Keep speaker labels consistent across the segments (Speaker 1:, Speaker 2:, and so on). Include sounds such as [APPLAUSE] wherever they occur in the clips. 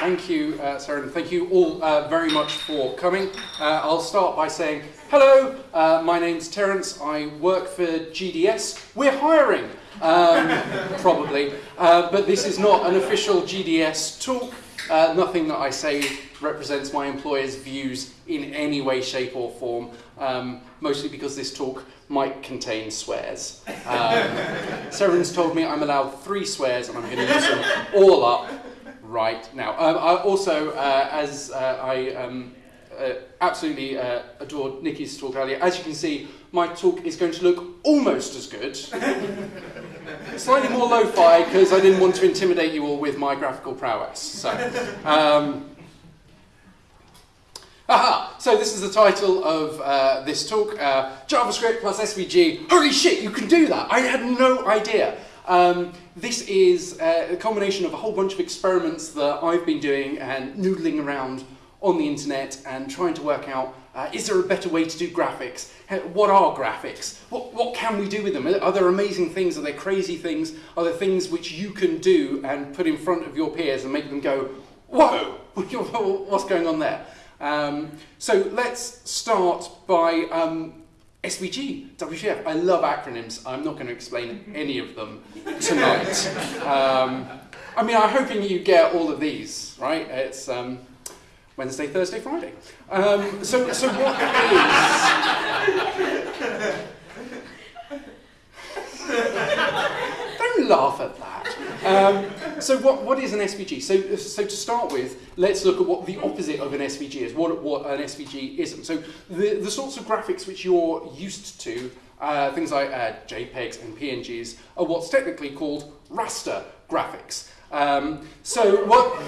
Speaker 1: Thank you, uh, Sarah, and thank you all uh, very much for coming. Uh, I'll start by saying, hello, uh, my name's Terence, I work for GDS. We're hiring, um, [LAUGHS] probably, uh, but this is not an official GDS talk. Uh, nothing that I say represents my employer's views in any way, shape or form, um, mostly because this talk might contain swears. Um, Seren's told me I'm allowed three swears and I'm going to use them all up right now. Um, I also, uh, as uh, I um, uh, absolutely uh, adored Nikki's talk earlier, as you can see, my talk is going to look almost as good. [LAUGHS] Slightly more lo-fi because I didn't want to intimidate you all with my graphical prowess. So, um, Aha! So this is the title of uh, this talk, uh, JavaScript plus SVG. Holy shit, you can do that! I had no idea. Um, this is uh, a combination of a whole bunch of experiments that I've been doing and noodling around on the internet and trying to work out, uh, is there a better way to do graphics? What are graphics? What, what can we do with them? Are there amazing things? Are there crazy things? Are there things which you can do and put in front of your peers and make them go, whoa, [LAUGHS] what's going on there? Um, so let's start by um, SVG, WTF. I love acronyms. I'm not going to explain any of them tonight. [LAUGHS] Um, I mean, I'm hoping you get all of these, right? It's um, Wednesday, Thursday, Friday. Um, so, so what is... [LAUGHS] Don't laugh at that. So what, what is an SVG? So, so to start with, let's look at what the opposite of an SVG is, what, what an SVG isn't. So the, the sorts of graphics which you're used to, uh, things like uh, JPEGs and PNGs, are what's technically called raster graphics. Um, so what...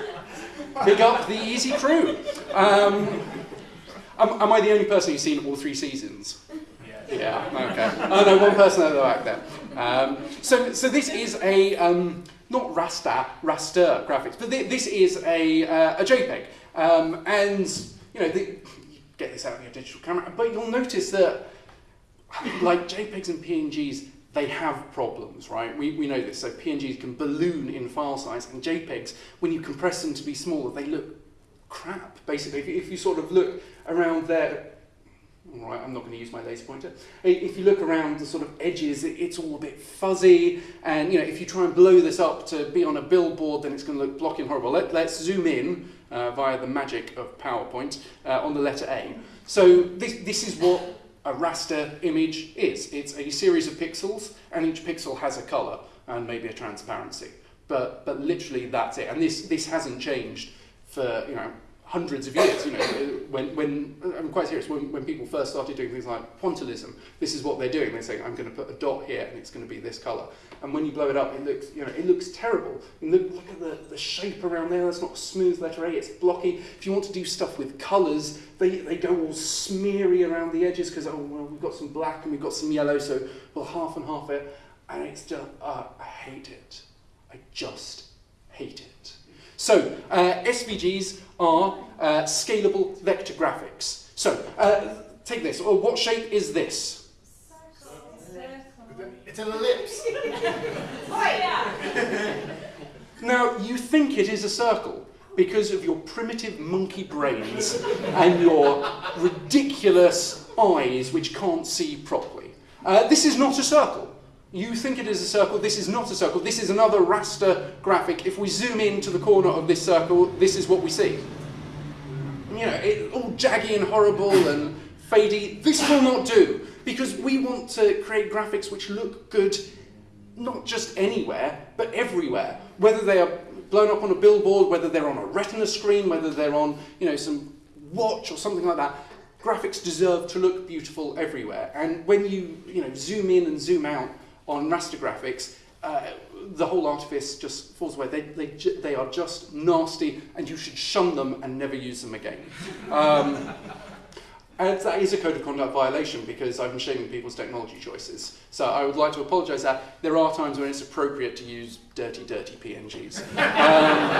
Speaker 1: [LAUGHS] Pick up the easy crew. Um, am, am I the only person who's seen all three seasons? Yeah, okay. Oh no, one person at the back there. Um, so, so this is a, um, not raster, raster graphics, but th this is a, uh, a JPEG. Um, and, you know, the, get this out of your digital camera, but you'll notice that, like JPEGs and PNGs, they have problems, right? We, we know this. So PNGs can balloon in file size, and JPEGs, when you compress them to be smaller, they look crap, basically. If if you sort of look around there, all right, I'm not going to use my laser pointer. If you look around the sort of edges, it's all a bit fuzzy. And you know, if you try and blow this up to be on a billboard, then it's going to look blocky and horrible. Let, us zoom in uh, via the magic of PowerPoint uh, on the letter A. So this, this is what a raster image is. It's a series of pixels, and each pixel has a color and maybe a transparency. But, but literally that's it. And this, this hasn't changed for, you know, hundreds of years. You know, when, when I'm quite serious, when, when people first started doing things like pointillism, this is what they're doing. They're saying, I'm going to put a dot here and it's going to be this color. And when you blow it up, it looks, you know, it looks terrible. Look, look at the, the shape around there. That's not smooth letter A. It's blocky. If you want to do stuff with colors, they, they go all smeary around the edges because, oh, well, we've got some black and we've got some yellow, so we'll half and half it. And it's just, uh, I hate it. I just hate it. So, uh, SVGs are uh, scalable vector graphics. So, uh, take this. Oh, what shape is this?
Speaker 2: It's an ellipse. [LAUGHS]
Speaker 1: now, you think it is a circle because of your primitive monkey brains and your ridiculous eyes which can't see properly. Uh, this is not a circle. You think it is a circle, this is not a circle, this is another raster graphic. If we zoom in to the corner of this circle, this is what we see. You know, it, all jaggy and horrible and fadey. This will not do, because we want to create graphics which look good not just anywhere, but everywhere. Whether they are blown up on a billboard, whether they're on a retina screen, whether they're on, you know, some watch or something like that, graphics deserve to look beautiful everywhere. And when you, you know, zoom in and zoom out, on raster graphics, uh, the whole artifice just falls away. They, they, they are just nasty, and you should shun them and never use them again. Um, and that is a code of conduct violation because I'm shaming people's technology choices. So I would like to apologise that there are times when it's appropriate to use dirty, dirty PNGs. Um,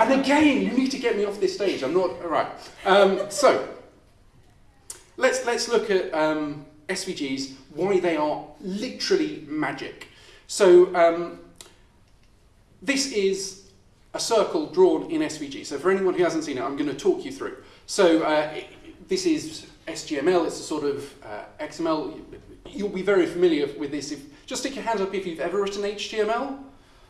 Speaker 1: and again, you need to get me off this stage. I'm not, all right. Um, so, let's, let's look at um, SVGs, why they are literally magic. So um, this is a circle drawn in SVG. So for anyone who hasn't seen it, I'm going to talk you through. So uh, this is SGML, it's a sort of uh, XML. You'll be very familiar with this. If, just stick your hand up if you've ever written HTML.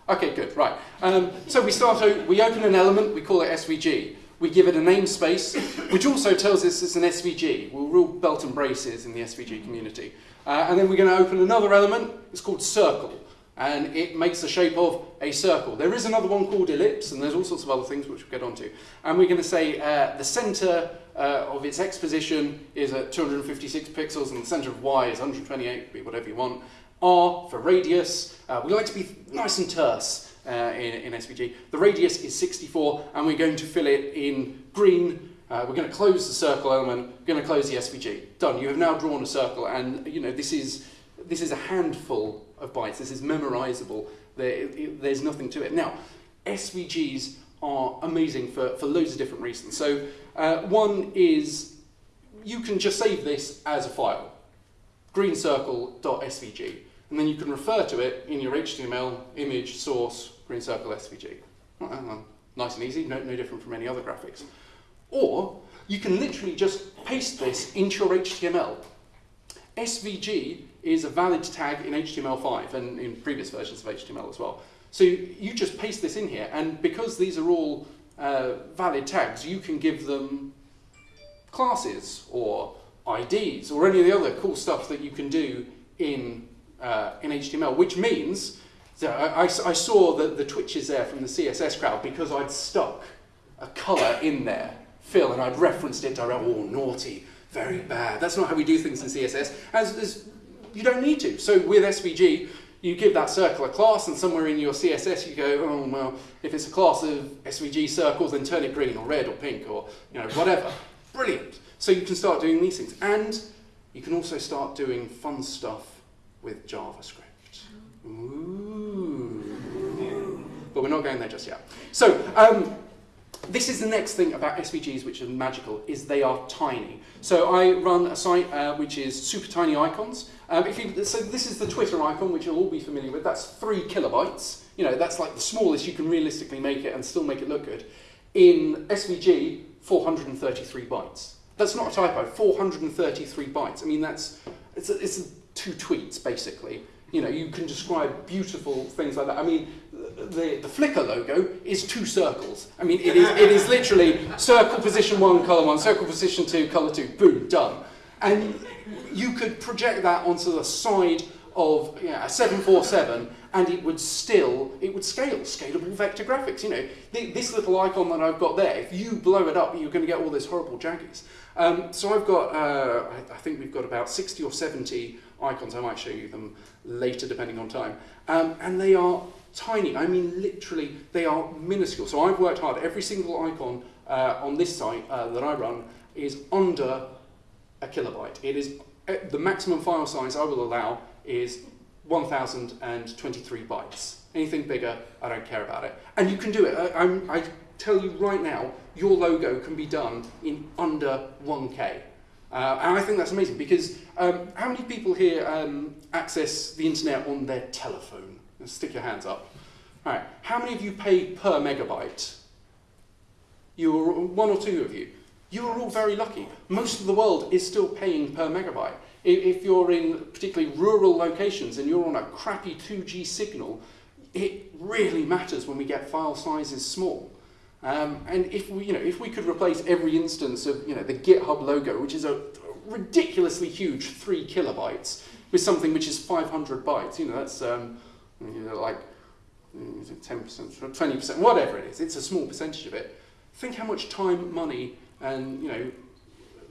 Speaker 1: Okay, good, right. Um, so we start, we open an element, we call it SVG. We give it a namespace, which also tells us it's an SVG. We're real belt and braces in the SVG community. Uh, and then we're going to open another element, it's called circle. And it makes the shape of a circle. There is another one called ellipse, and there's all sorts of other things which we'll get onto. And we're going to say uh, the center uh, of its x position is at 256 pixels, and the center of y is 128, be whatever you want. R for radius. Uh, we like to be nice and terse uh, in, in SVG. The radius is 64, and we're going to fill it in green. Uh, we're going to close the circle element. We're going to close the SVG. Done. You have now drawn a circle, and you know this is this is a handful of bytes. This is memorizable. There, it, there's nothing to it. Now, SVGs are amazing for, for loads of different reasons. So uh, one is you can just save this as a file, greencircle.svg, and then you can refer to it in your HTML image source greencircle SVG. Well, nice and easy, no, no different from any other graphics. Or you can literally just paste this into your HTML. SVG is a valid tag in HTML5 and in previous versions of HTML as well. So you just paste this in here, and because these are all uh, valid tags, you can give them classes or IDs or any of the other cool stuff that you can do in, uh, in HTML, which means so I, I, I saw the, the twitches there from the CSS crowd because I'd stuck a colour in there, fill, and I'd referenced it directly, oh, naughty, very bad. That's not how we do things in CSS, as, as you don't need to. So with SVG, you give that circle a class, and somewhere in your CSS you go, oh, well, if it's a class of SVG circles, then turn it green or red or pink or you know whatever. Brilliant. So you can start doing these things. And you can also start doing fun stuff with JavaScript. Mm-hmm. Ooh. But we're not going there just yet. So um, this is the next thing about SVGs which are magical, is they are tiny. So I run a site uh, which is super tiny icons. Um, if you, so this is the Twitter icon, which you'll all be familiar with. That's three kilobytes. You know, that's like the smallest you can realistically make it and still make it look good. In SVG, 433 bytes. That's not a typo, 433 bytes. I mean, that's, it's, a, it's a two tweets, basically. You know, you can describe beautiful things like that. I mean, the, the Flickr logo is two circles. I mean, it is, it is literally circle position one, color one, circle position two, color two, boom, done. And you could project that onto the side of you know, a 747 and it would still, it would scale, scalable vector graphics. You know, this little icon that I've got there, if you blow it up, you're going to get all this horrible jaggies. Um, so I've got, uh, I, I think we've got about 60 or 70 icons. I might show you them later depending on time. Um, and they are tiny. I mean, literally, they are minuscule. So I've worked hard. Every single icon uh, on this site uh, that I run is under a kilobyte. It is uh, the maximum file size I will allow is 1023 bytes. Anything bigger, I don't care about it. And you can do it. I, I tell you right now, your logo can be done in under 1K. Uh, and I think that's amazing because um, how many people here um, access the internet on their telephone? Stick your hands up. All right. How many of you pay per megabyte? You are one or two of you. You are all very lucky. Most of the world is still paying per megabyte. If you're in particularly rural locations and you're on a crappy 2G signal, it really matters when we get file sizes small. Um, and if we, you know, if we could replace every instance of you know, the GitHub logo, which is a ridiculously huge three kilobytes, with something which is 500 bytes, you know, that's um, you know, like 10%, 20%, whatever it is, it's a small percentage of it. Think how much time, money, and you know,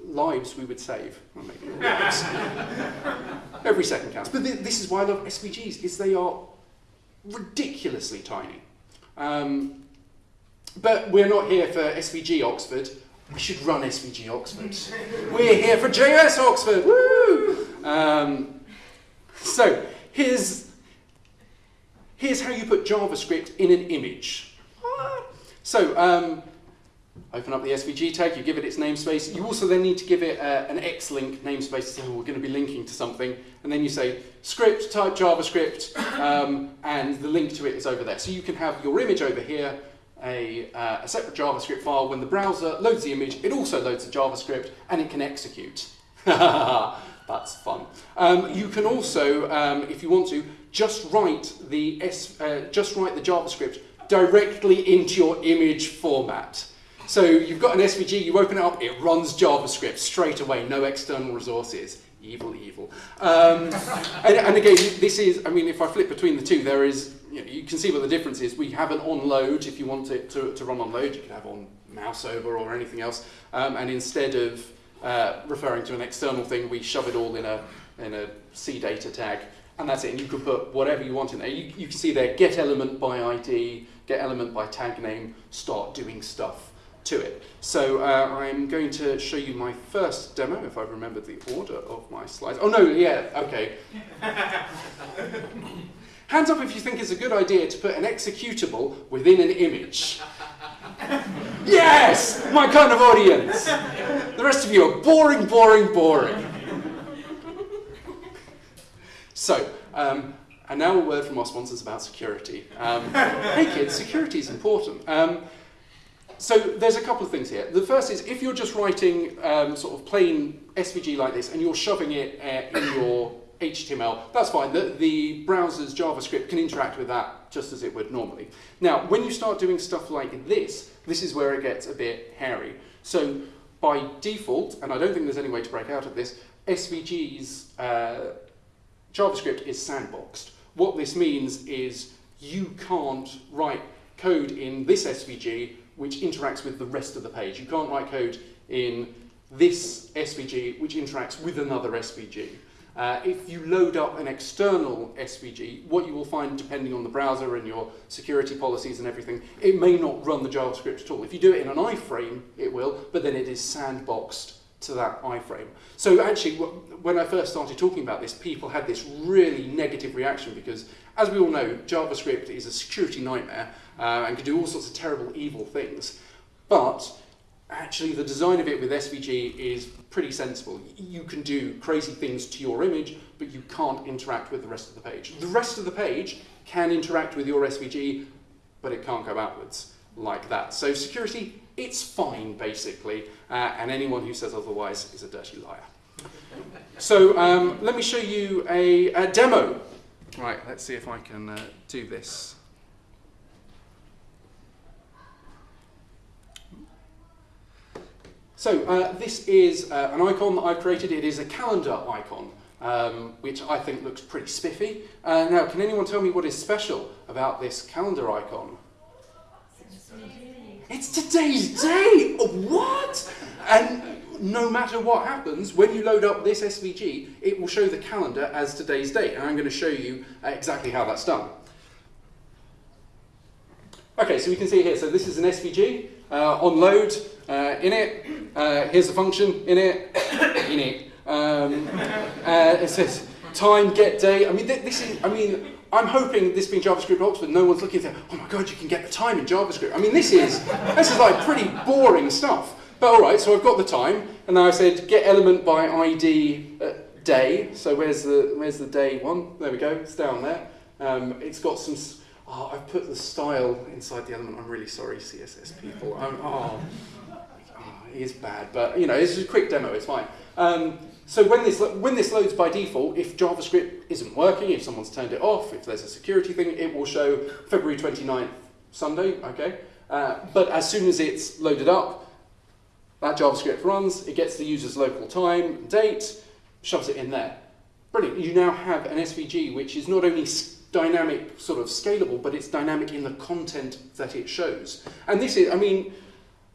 Speaker 1: lives we would save. [LAUGHS] Every second counts. But th this is why I love SVGs, is they are ridiculously tiny. Um, but we're not here for SVG Oxford. We should run SVG Oxford. we're here for JS Oxford. Woo! Um, so here's, here's how you put JavaScript in an image. So um, Open up the SVG tag, you give it its namespace. You also then need to give it uh, an Xlink namespace to say, oh, we're going to be linking to something. And then you say script, type JavaScript, um, and the link to it is over there. So you can have your image over here, a, uh, a separate JavaScript file. When the browser loads the image, it also loads the JavaScript, and it can execute. [LAUGHS] That's fun. Um, you can also, um, if you want to, just write the S, uh, just write the JavaScript directly into your image format. So you've got an SVG, you open it up, it runs JavaScript straight away, no external resources. Evil, evil. Um, [LAUGHS] and, and, again, this is, I mean, if I flip between the two, there is, you, know, you can see what the difference is. We have an on load, if you want it to, to run on load, you can have on mouse over or anything else. Um, and instead of uh, referring to an external thing, we shove it all in a, in a CDATA tag. And that's it. And you can put whatever you want in there. You, you can see there, get element by ID, get element by tag name, start doing stuff to it. So uh, I'm going to show you my first demo, if I remember the order of my slides. Oh no, yeah, okay. [LAUGHS] Hands up if you think it's a good idea to put an executable within an image. [LAUGHS] yes! My kind of audience! The rest of you are boring, boring, boring. So, um, and now a word from our sponsors about security. Um, [LAUGHS] hey kids, security is important. Um, so there's a couple of things here. The first is if you're just writing um, sort of plain SVG like this and you're shoving it uh, in your HTML, that's fine. The, the browser's JavaScript can interact with that just as it would normally. Now, when you start doing stuff like this, this is where it gets a bit hairy. So by default, and I don't think there's any way to break out of this, SVG's uh, JavaScript is sandboxed. What this means is you can't write code in this SVG which interacts with the rest of the page. You can't write code in this SVG which interacts with another SVG. Uh, if you load up an external SVG, what you will find, depending on the browser and your security policies and everything, it may not run the JavaScript at all. If you do it in an iframe, it will, but then it is sandboxed to that iframe. So actually, when I first started talking about this, people had this really negative reaction because, as we all know, JavaScript is a security nightmare uh, and can do all sorts of terrible, evil things. But actually, the design of it with SVG is pretty sensible. You can do crazy things to your image, but you can't interact with the rest of the page. The rest of the page can interact with your SVG, but it can't go outwards like that. So security, it's fine, basically, uh, and anyone who says otherwise is a dirty liar. So um, let me show you a, a, demo. Right, let's see if I can uh, do this. So uh, this is uh, an icon that I've created. It is a calendar icon, um, which I think looks pretty spiffy. Uh, now, can anyone tell me what is special about this calendar icon? It's today's day! What? And no matter what happens, when you load up this SVG, it will show the calendar as today's date. And I'm going to show you uh, exactly how that's done. Okay, so we can see here, so this is an SVG uh, on load, uh, init, uh, here's a function, init, [COUGHS] init. Um, uh, it says time, get day. I mean, this is, I mean, I'm hoping this being JavaScript Oxford, no one's looking at, oh my god, you can get the time in JavaScript. I mean, this is, this is like pretty boring stuff. But all right, so I've got the time, and now I said get element by ID uh, day. So where's the where's the day one? There we go. It's down there. Um, it's got some Oh, I've put the style inside the element. I'm really sorry, CSS people. I'm, oh, oh, it is bad, but you know, it's just a quick demo. It's fine. Um, so when this when this loads by default, if JavaScript isn't working, if someone's turned it off, if there's a security thing, it will show February 29th, Sunday. Okay. Uh, but as soon as it's loaded up, that JavaScript runs. It gets the user's local time, date, shoves it in there. Brilliant. You now have an SVG which is not only dynamic, sort of scalable, but it's dynamic in the content that it shows. And this is, I mean,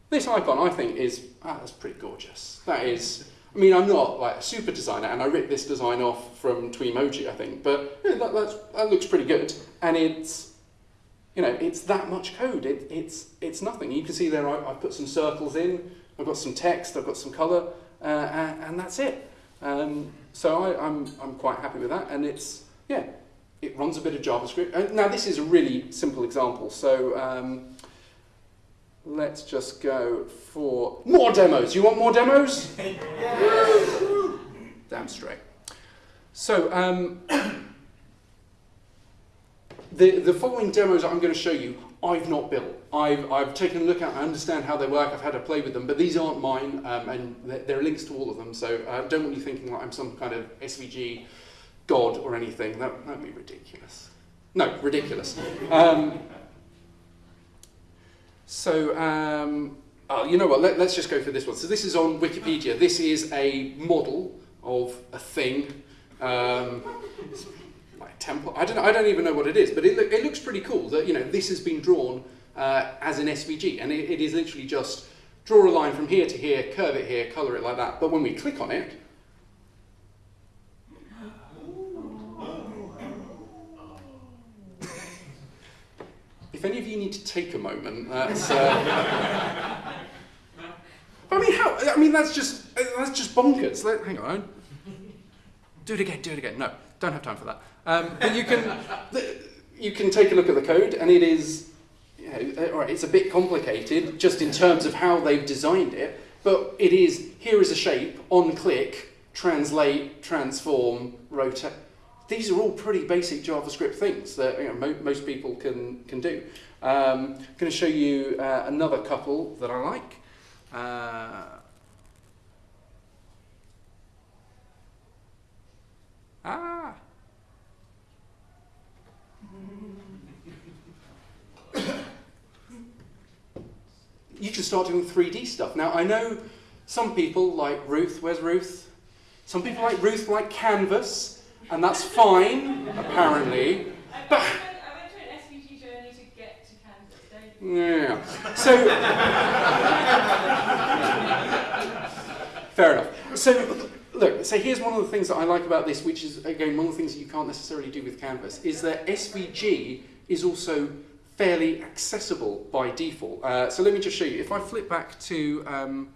Speaker 1: this icon I think is, ah, that's pretty gorgeous. That is, I mean, I'm not like a super designer, and I ripped this design off from Twemoji, I think, but that, that looks pretty good. And it's, you know, it's that much code. It, it's, it's nothing. You can see there I, have put some circles in, I've got some text, I've got some color, uh, and, and, that's it. Um, so I, I'm, I'm quite happy with that, and it's, yeah, it runs a bit of JavaScript. Now this is a really simple example. So um, let's just go for more demos. You want more demos? [LAUGHS] Damn straight. So, um, [COUGHS] the, the following demos I'm going to show you, I've not built. I've, I've taken a look at, I understand how they work, I've had to play with them, but these aren't mine, um, and there are links to all of them, so uh, don't want you thinking like I'm some kind of SVG god or anything. That would be ridiculous. No, ridiculous. Um, so, um, oh, you know what, Let, us just go for this one. So this is on Wikipedia. This is a model of a thing. Um, like temple. I don't, know, I don't even know what it is, but it, it looks pretty cool that you know this has been drawn uh, as an SVG, and it, it is literally just draw a line from here to here, curve it here, color it like that. But when we click on it, any of you need to take a moment, that's. [LAUGHS] Uh, I mean, how? I mean, that's just that's just bonkers. Let, hang on. Do it again. Do it again. No, don't have time for that. Um, but you can you can take a look at the code, and it is you know, uh, all right, it's a bit complicated just in terms of how they've designed it. But it is here is a shape on click, translate, transform, rotate. These are all pretty basic JavaScript things that you know, mo most people can can do. Um, I'm going to show you uh, another couple that I like. Uh, ah. you can start doing 3D stuff. Now, I know some people like Ruth. Where's Ruth? Some people like Ruth like Canvas, and that's fine, apparently. But yeah. So, fair enough. So, look, so here's one of the things that I like about this, which is, again, one of the things that you can't necessarily do with Canvas, is that SVG is also fairly accessible by default. Uh, so let me just show you. If I flip back to um,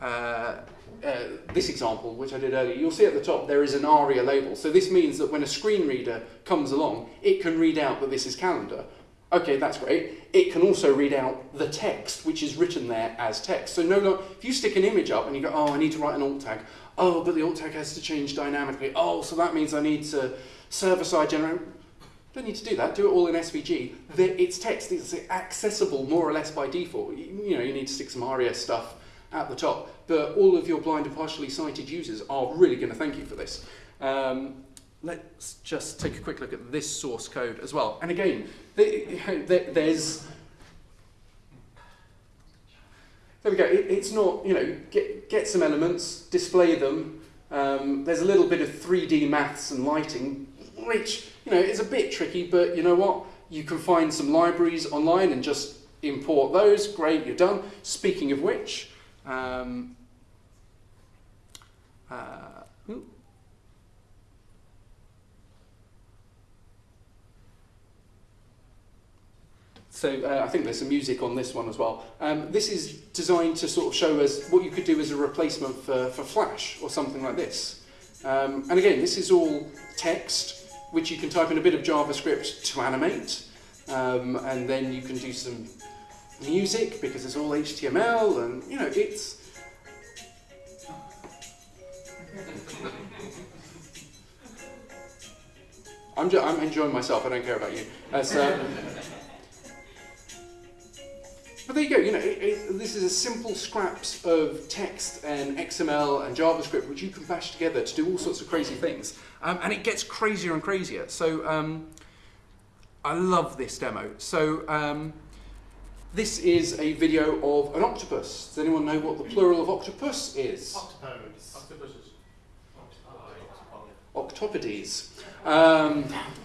Speaker 1: uh, uh, this example, which I did earlier, you'll see at the top there is an ARIA label. So this means that when a screen reader comes along, it can read out that this is calendar. Okay, that's great. It can also read out the text, which is written there as text. So no longer, if you stick an image up and you go, oh, I need to write an alt tag. Oh, but the alt tag has to change dynamically. Oh, so that means I need to server-side generate. Don't need to do that. Do it all in SVG. It's text. It's accessible more or less by default. You know, you need to stick some ARIA stuff at the top. But all of your blind and partially sighted users are really going to thank you for this. Um, let's just take a quick look at this source code as well. And again, [LAUGHS] there's... There we go. it's not, you know, get, get some elements, display them. Um, there's a little bit of 3D maths and lighting, which, you know, is a bit tricky, but you know what? You can find some libraries online and just import those. Great, you're done. Speaking of which, um, uh, So uh, I think there's some music on this one as well. Um, this is designed to sort of show us what you could do as a replacement for, for Flash or something like this. Um, and again, this is all text, which you can type in a bit of JavaScript to animate. Um, and then you can do some music because it's all HTML and, you know, it's... I'm, just, I'm enjoying myself, I don't care about you. Uh, but there you go, you know, it, it, this is a simple scraps of text and XML and JavaScript which you can bash together to do all sorts of crazy things. Um, and it gets crazier and crazier. So um, I love this demo. So um, this is a video of an octopus. Does anyone know what the plural of octopus is?
Speaker 2: Octopodes. Octopuses.
Speaker 1: Octopodes. Um,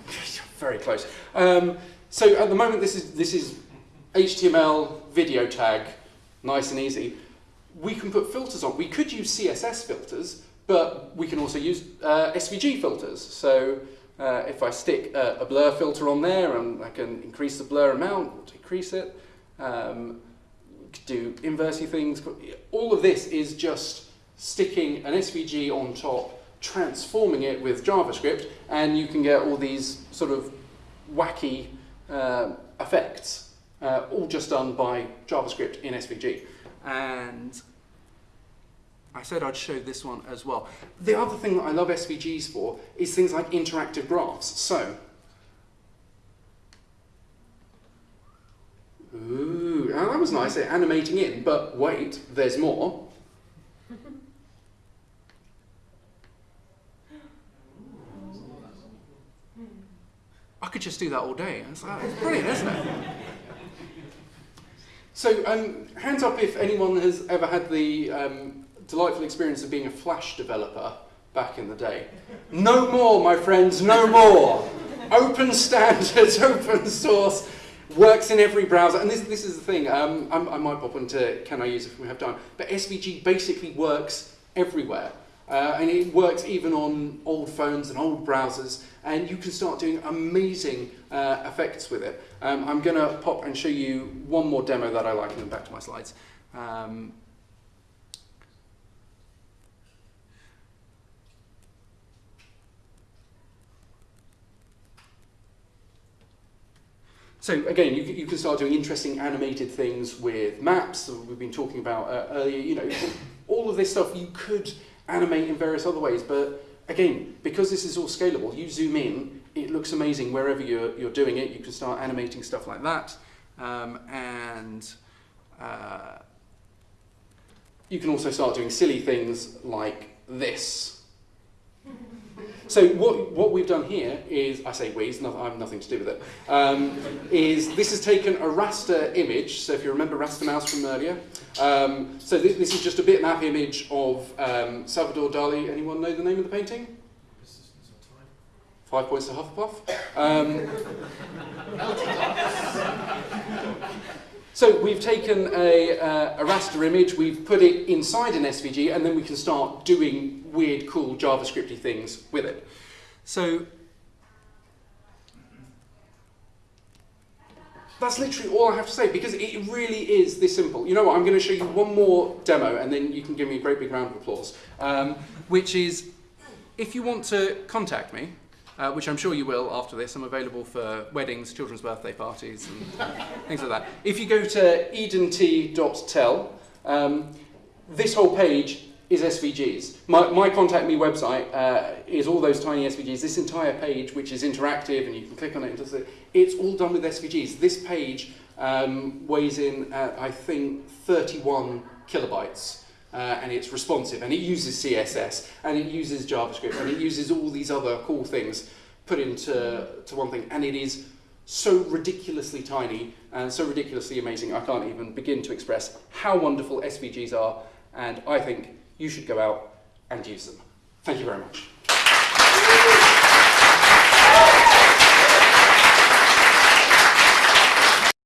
Speaker 1: [LAUGHS] very close. Um, so at the moment, this is this is HTML video tag, nice and easy. We can put filters on. We could use CSS filters, but we can also use uh, SVG filters. So uh, if I stick a, a, blur filter on there and I can increase the blur amount decrease it, um, do inversey things. All of this is just sticking an SVG on top, transforming it with JavaScript, and you can get all these sort of wacky uh, effects uh, all just done by JavaScript in SVG. And I said I'd show this one as well. The other thing that I love SVGs for is things like interactive graphs. So, ooh, oh, that was nice, animating in, but wait, there's more. I could just do that all day. It's, like, it's brilliant, isn't it? So, um, hands up if anyone has ever had the um, delightful experience of being a Flash developer back in the day. No more, my friends, no more. open standards, [LAUGHS] open source, works in every browser. And this, this is the thing, um, I might pop into can I use it if we have time, but SVG basically works everywhere. Uh, and it works even on old phones and old browsers, and you can start doing amazing uh, effects with it. Um, I'm going to pop and show you one more demo that I like, and then back to my slides. Um, So again, you, you can start doing interesting animated things with maps. that We've been talking about uh, earlier. You know, [LAUGHS] all of this stuff you could animate in various other ways. But again, because this is all scalable, you zoom in, it looks amazing wherever you're, you're doing it. You can start animating stuff like that. Um, and uh, you can also start doing silly things like this. So what, what we've done here is, I say we, I have nothing to do with it, um, is this has taken a raster image, so if you remember Raster Mouse from earlier, um, so this, this is just a bitmap image of um, Salvador Dali. Anyone know the name of the painting? Five points to Hufflepuff. So we've taken a, uh, a raster image, we've put it inside an SVG, and then we can start doing weird, cool JavaScripty things with it. So that's literally all I have to say because it really is this simple. You know what? I'm going to show you one more demo and then you can give me a great big round of applause. Um, which is, if you want to contact me, uh, which I'm sure you will after this, I'm available for weddings, children's birthday parties, and [LAUGHS] things like that. If you go to edent.tel, um, this whole page is SVGs. My, my Contact Me website uh, is all those tiny SVGs. This entire page, which is interactive and you can click on it, and it's all done with SVGs. This page um, weighs in at, I think, 31 kilobytes. Uh, and it's responsive, and it uses CSS, and it uses JavaScript, and it uses all these other cool things put into to one thing, and it is so ridiculously tiny and so ridiculously amazing, I can't even begin to express how wonderful SVGs are, and I think you should go out and use them. Thank you very much.